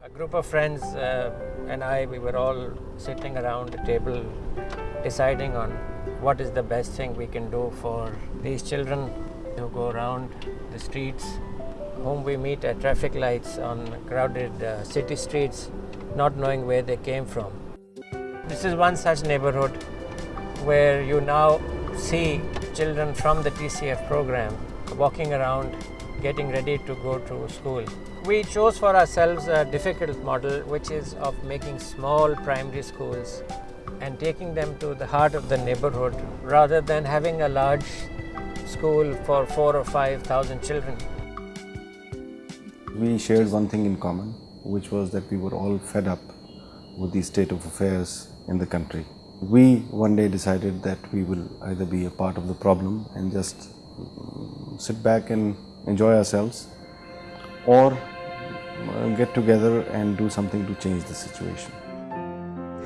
A group of friends uh, and I, we were all sitting around the table deciding on what is the best thing we can do for these children who go around the streets, whom we meet at traffic lights on crowded uh, city streets, not knowing where they came from. This is one such neighborhood where you now see children from the TCF program walking around getting ready to go to school. We chose for ourselves a difficult model which is of making small primary schools and taking them to the heart of the neighborhood rather than having a large school for four or five thousand children. We shared one thing in common, which was that we were all fed up with the state of affairs in the country. We one day decided that we will either be a part of the problem and just sit back and enjoy ourselves or uh, get together and do something to change the situation.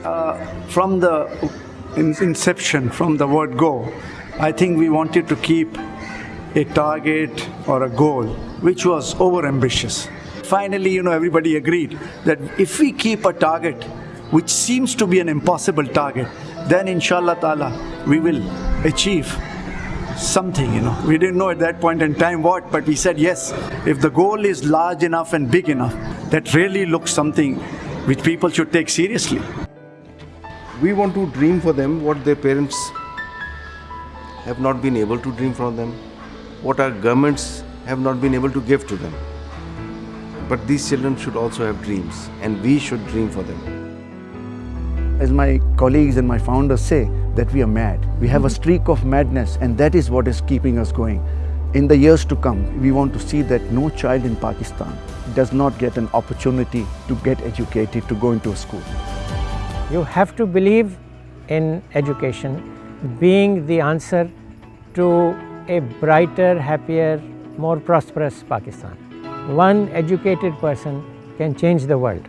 Uh, from the inception, from the word go, I think we wanted to keep a target or a goal which was over ambitious. Finally, you know, everybody agreed that if we keep a target which seems to be an impossible target, then inshallah ta'ala we will achieve something, you know. We didn't know at that point in time what, but we said yes, if the goal is large enough and big enough, that really looks something which people should take seriously. We want to dream for them what their parents have not been able to dream for them, what our governments have not been able to give to them. But these children should also have dreams and we should dream for them. As my colleagues and my founders say, that we are mad. We have a mm-hmm. streak of madness and that is what is keeping us going. In the years to come, we want to see that no child in Pakistan does not get an opportunity to get educated, to go into a school. You have to believe in education being the answer to a brighter, happier, more prosperous Pakistan. One educated person can change the world.